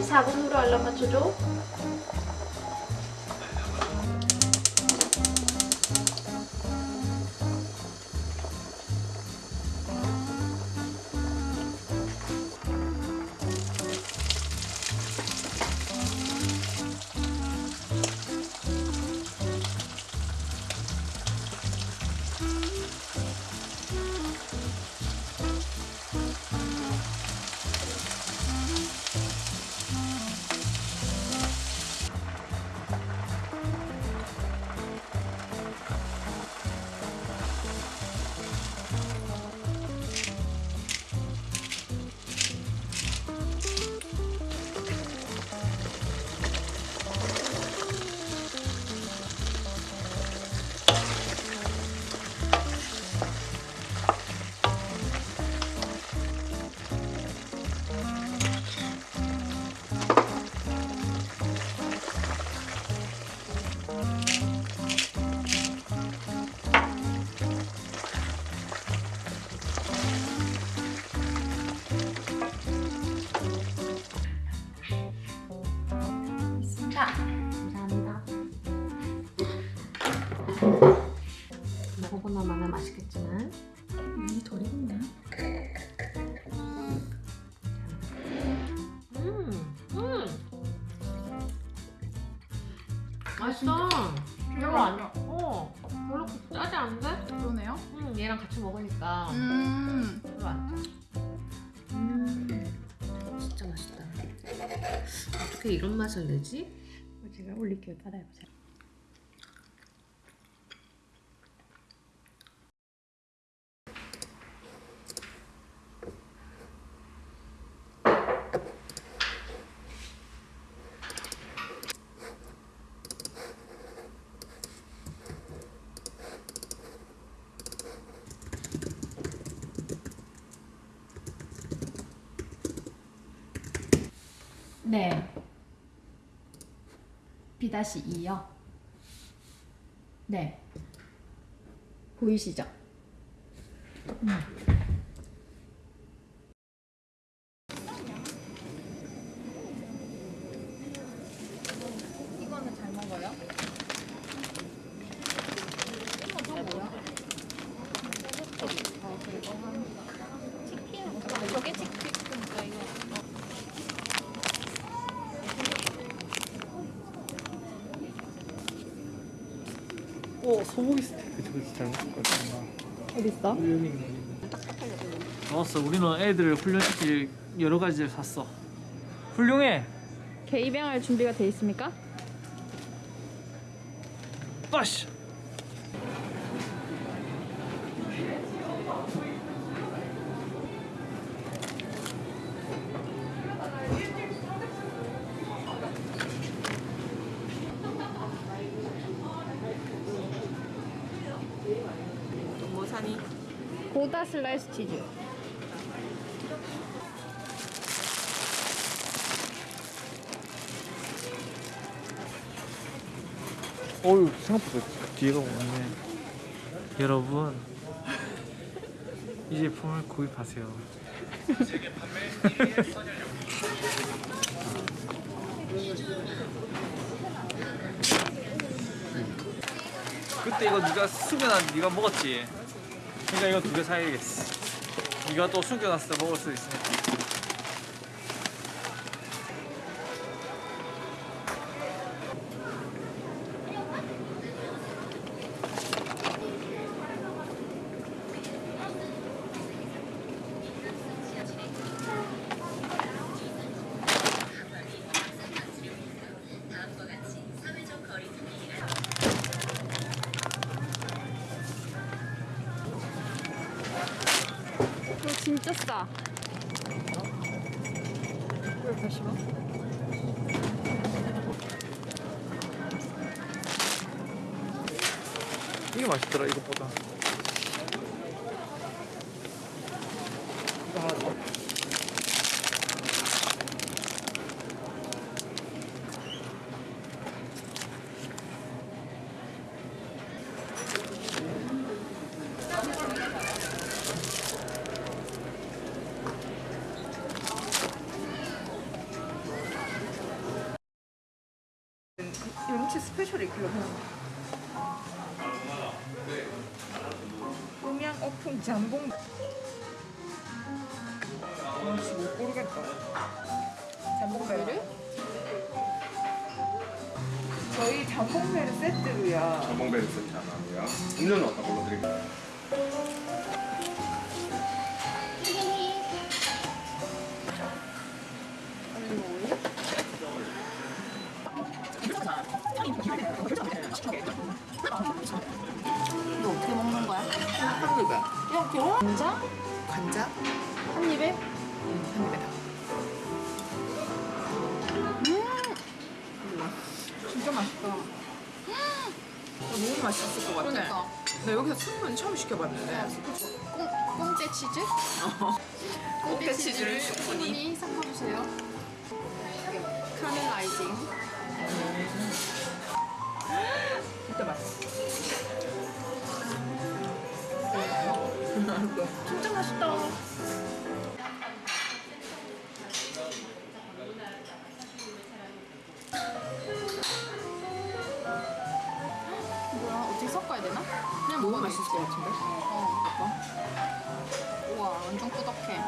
14분으로 알람 맞춰줘 먹어보나 마나 맛있겠지만 이덜 익었나? 음, 음. 맛있어. 별로 안, 어, 별로 짜지 않은데? 그러네요. 음, 얘랑 같이 먹으니까 음. 별로 안 짜. 음, 진짜 맛있다. 어떻게 이런 맛을 내지? 제가 올릴게요. 따라해보세요. 네. B-2요? 네. 보이시죠? 음. 이거는 잘 먹어요? 이거 뭐야? 어, 그리고 한 치킨? 저게 치킨인가 이거? 오 소고기 스테이크 저거 진짜 잘 먹을 것 같아. 어딨어? 좋았어. 우리는 애들을 훈련시킬 여러 가지를 샀어. 훌륭해. 개 입양할 준비가 돼 있습니까? 빠시. 슬라이스 치즈. 어유 생각보다 뒤에가 많네. 여러분 이 제품을 구입하세요. 그때 이거 네가 숙여놔 네가 먹었지. 그러니까 이거 두 개 사야겠어. 네가 또 숙여놨을 때 먹을 수 있으니까. 왜 보시면? 이게 맛있더라 이것보다. 연치 스페셜이 그거는 음양 오픈 잠봉 혹시 못 고르겠다 잠봉배를? 저희 잠봉배를 세트로야 전봉배를 세트 하나고요. 음료는 어떤 걸로 드릴까요? 이거 어떻게 먹는 거야? 한 입에. 이렇게 혼자? 관자? 한 입에? 한 입에 다. 진짜 맛있다. 너무 맛있을 것 같아. 그러니까. 나 여기서 순면 처음 시켜봤는데. 꽁, 꽁째 치즈? 꽁째 치즈를 충분히 섞어주세요. 카멜라이징 진짜 맛있어 진짜 맛있다 뭐야 어떻게 섞어야 되나? 그냥 먹으면 맛있을 것 같은데? 어 봐봐 우와 완전 꾸덕해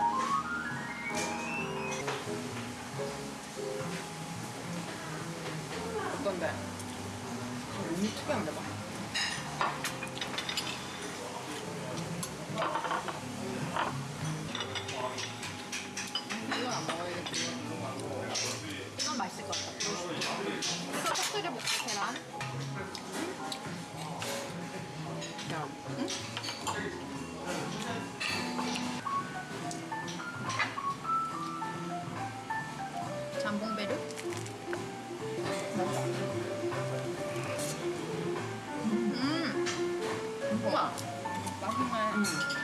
특이한데 봐 이건 안 먹어야겠지. 이건 맛있을 것 같아. 이거 터뜨려 볼게 계란. 야, 잠봉베르 맛있네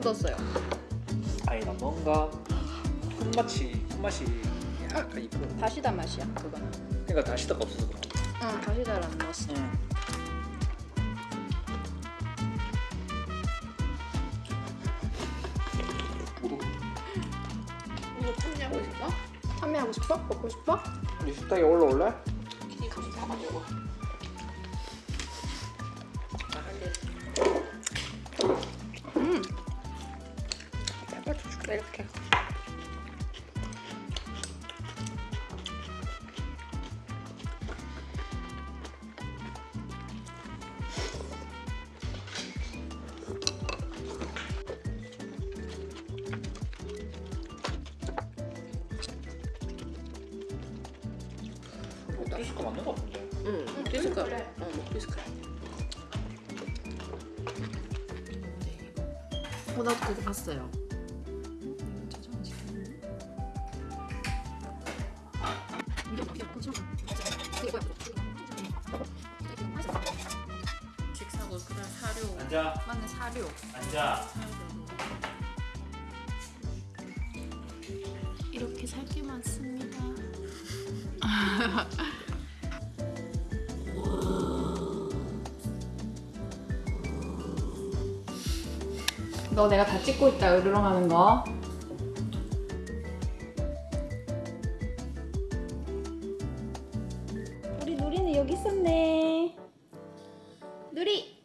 뜯었어요. 아니다 뭔가 손맛이 손맛이 약간 이쁜. 다시다 맛이야 그거는. 그러니까 다시다가 없어서 그런 거. 응 다시다를 안 넣었어. 응. 이거 참여하고 싶어? 판매하고 싶어? 먹고 싶어? 우리 식탁에 올라올래? 이렇게. 디스크 맞는 거 같은데. 응, 디스크. 어, 디스크. 어, 나도 그거 봤어요. 직 사고 그런 사료. 앉아. 맞네 사료. 앉아. 이렇게 살 게 많습니다. 너 내가 다 찍고 있다 으르렁 하는 거. 여기 있었네. 누리,